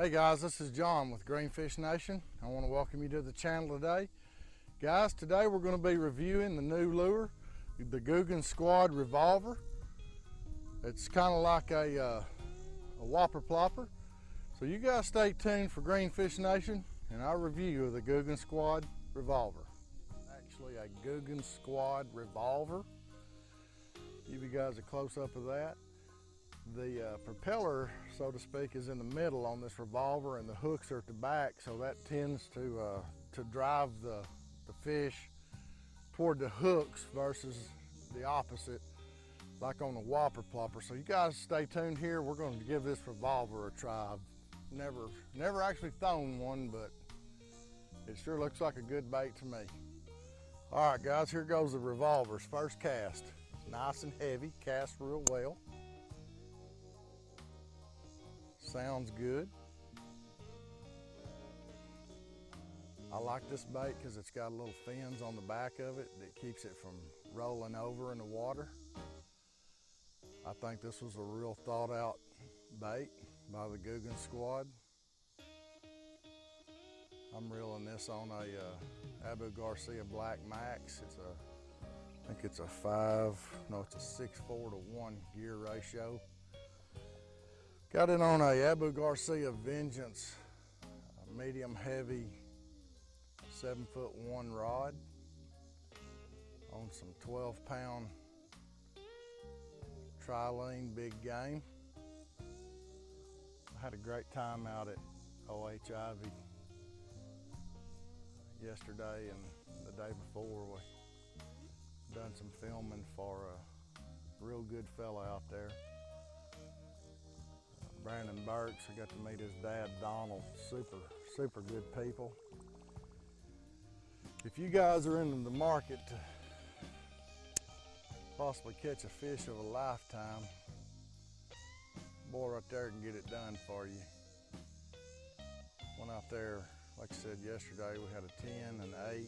Hey guys, this is John with Greenfish Nation. I want to welcome you to the channel today. Guys, today we're going to be reviewing the new lure, the Googan Squad Revolver. It's kind of like a, uh, a whopper plopper. So you guys stay tuned for Greenfish Nation and our review of the Googan Squad Revolver. Actually a Googan Squad Revolver. Give you guys a close up of that the uh, propeller, so to speak, is in the middle on this revolver and the hooks are at the back, so that tends to, uh, to drive the, the fish toward the hooks versus the opposite, like on the whopper plopper. So you guys stay tuned here. We're going to give this revolver a try. I've never, never actually thrown one, but it sure looks like a good bait to me. All right, guys, here goes the revolver's first cast. Nice and heavy, cast real well. Sounds good. I like this bait because it's got little fins on the back of it that keeps it from rolling over in the water. I think this was a real thought out bait by the Googan squad. I'm reeling this on a uh, Abu Garcia Black Max. It's a, I think it's a five, no, it's a six, four to one gear ratio. Got it on a Abu Garcia Vengeance medium heavy seven foot one rod on some 12 pound trilene big game. I had a great time out at OHIV yesterday and the day before. We done some filming for a real good fella out there. Brandon Burks. I got to meet his dad, Donald. Super, super good people. If you guys are in the market to possibly catch a fish of a lifetime, boy right there can get it done for you. Went out there, like I said yesterday, we had a 10, an 8,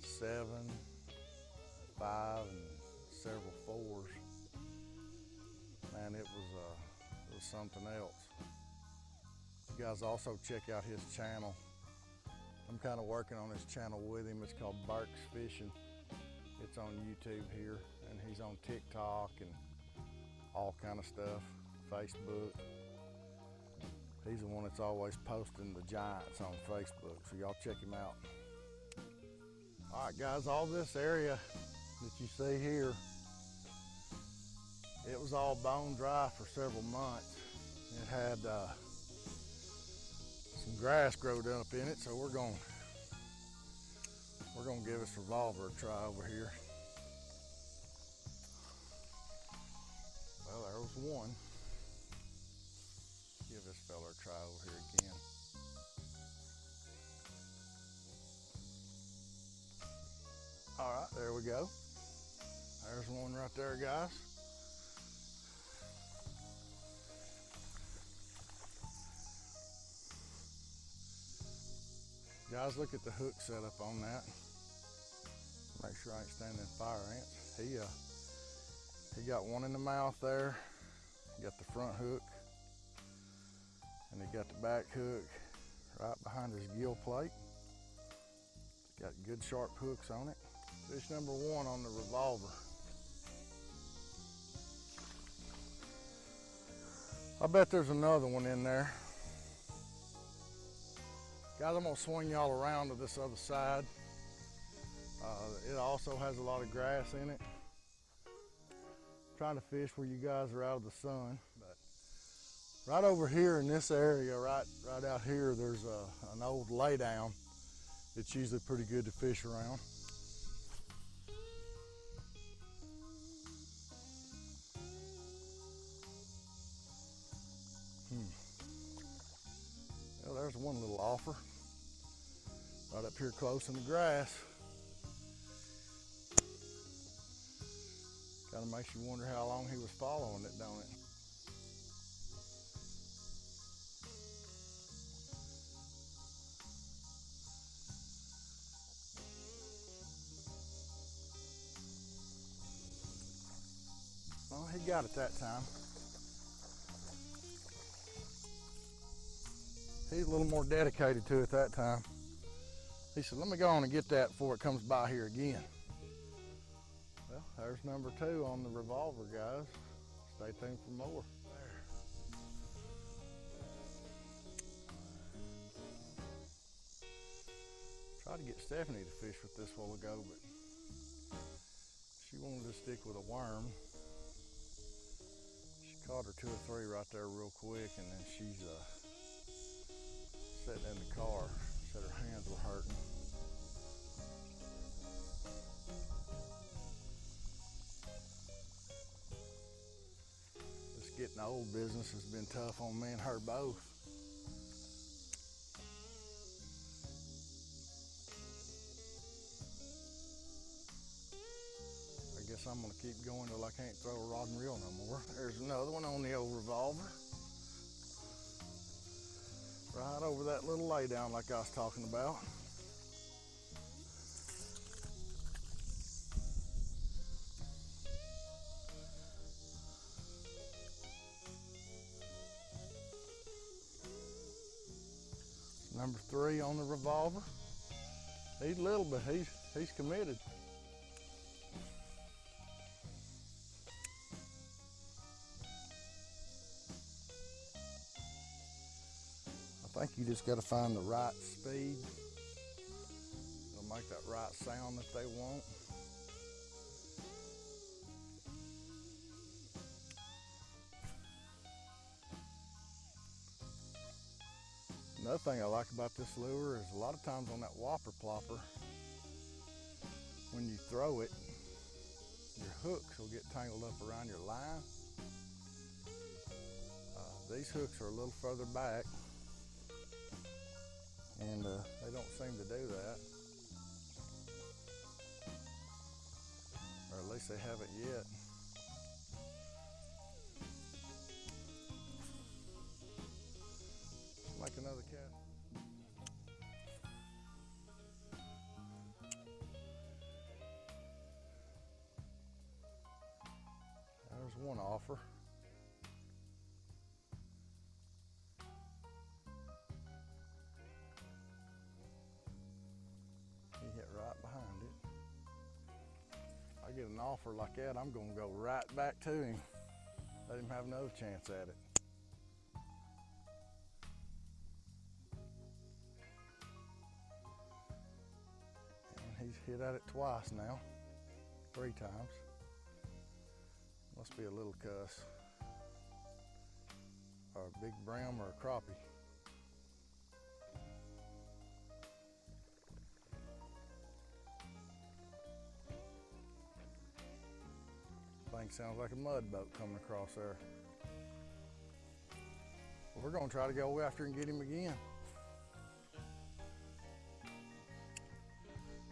7, 5, and several fours man, it was, uh, it was something else. You guys also check out his channel. I'm kind of working on his channel with him. It's called Burks Fishing. It's on YouTube here, and he's on TikTok and all kind of stuff, Facebook. He's the one that's always posting the giants on Facebook, so y'all check him out. All right, guys, all this area that you see here it was all bone dry for several months. It had uh, some grass growed up in it, so we're going we're gonna give this revolver a try over here. Well, there was one. Give this fella a try over here again. All right, there we go. There's one right there, guys. Guys, look at the hook setup on that. Make sure I ain't standing fire ants. He, uh, he got one in the mouth there. He got the front hook. And he got the back hook right behind his gill plate. Got good sharp hooks on it. Fish number one on the revolver. I bet there's another one in there. Guys, I'm gonna swing y'all around to this other side. Uh, it also has a lot of grass in it. I'm trying to fish where you guys are out of the sun, but right over here in this area, right, right out here, there's a, an old laydown. It's usually pretty good to fish around. Offer right up here close in the grass. Kind of makes you wonder how long he was following it, don't it? Well, he got it that time. He's a little more dedicated to it that time. He said, let me go on and get that before it comes by here again. Well, there's number two on the revolver, guys. Stay tuned for more. There. Tried to get Stephanie to fish with this while ago, but she wanted to stick with a worm. She caught her two or three right there real quick, and then she's uh, sitting in the car. Said her hands were hurting. This getting old business has been tough on me and her both. I guess I'm gonna keep going till I can't throw a rod and reel no more. There's another one on the old revolver. Right over that little lay down like I was talking about. Number three on the revolver. He's little, but he's he's committed. Think you just got to find the right speed. It'll make that right sound that they want. Another thing I like about this lure is a lot of times on that whopper plopper, when you throw it, your hooks will get tangled up around your line. Uh, these hooks are a little further back and uh, they don't seem to do that. Or at least they haven't yet. Like another cat. There's one offer. Offer like that, I'm gonna go right back to him. Let him have another chance at it. And he's hit at it twice now, three times. Must be a little cuss. Or a big brim or a crappie. Thing sounds like a mud boat coming across there. Well, we're gonna try to go after and get him again.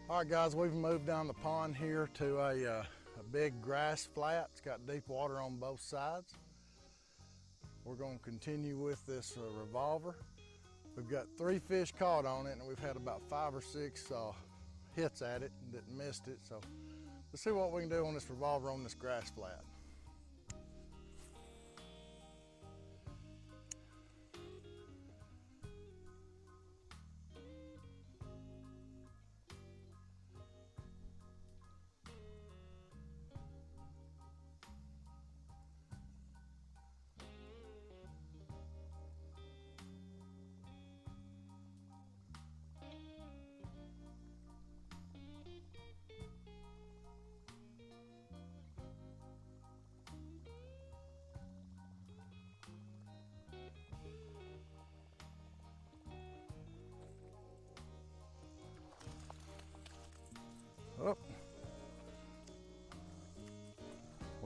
All right, guys, we've moved down the pond here to a, uh, a big grass flat. It's got deep water on both sides. We're gonna continue with this uh, revolver. We've got three fish caught on it and we've had about five or six uh, hits at it that missed it. So let's see what we can do on this revolver on this grass flat.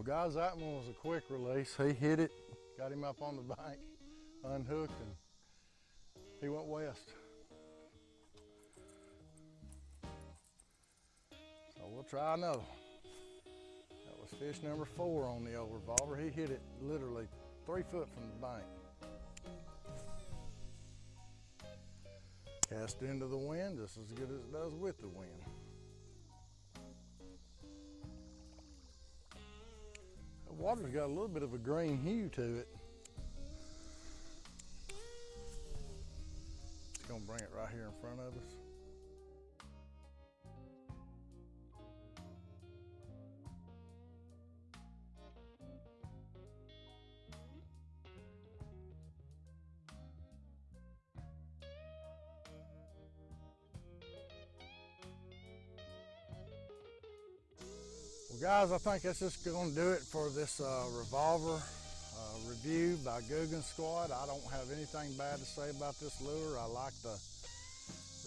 Guys, that one was a quick release. He hit it, got him up on the bank, unhooked, and he went west. So we'll try another. That was fish number four on the old revolver. He hit it literally three foot from the bank. Cast into the wind just as good as it does with the wind. Water's got a little bit of a green hue to it. It's gonna bring it right here in front of us. Well guys, I think that's just gonna do it for this uh, revolver uh, review by Googan Squad. I don't have anything bad to say about this lure. I like the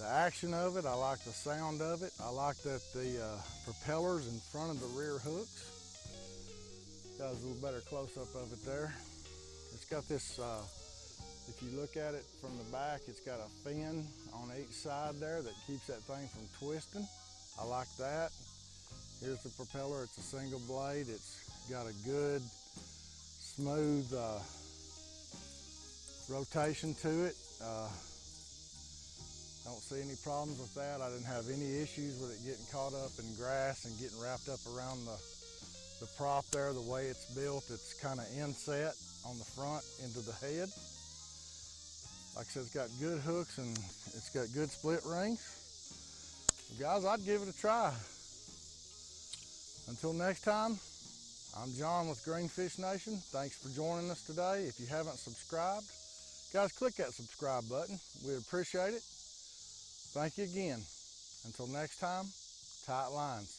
the action of it. I like the sound of it. I like that the uh, propellers in front of the rear hooks. Got a little better close up of it there. It's got this, uh, if you look at it from the back, it's got a fin on each side there that keeps that thing from twisting. I like that. Here's the propeller. It's a single blade. It's got a good, smooth uh, rotation to it. Uh, don't see any problems with that. I didn't have any issues with it getting caught up in grass and getting wrapped up around the, the prop there. The way it's built, it's kind of inset on the front into the head. Like I said, it's got good hooks and it's got good split rings. guys, I'd give it a try. Until next time, I'm John with Greenfish Nation. Thanks for joining us today. If you haven't subscribed, guys, click that subscribe button. We'd appreciate it. Thank you again. Until next time, tight lines.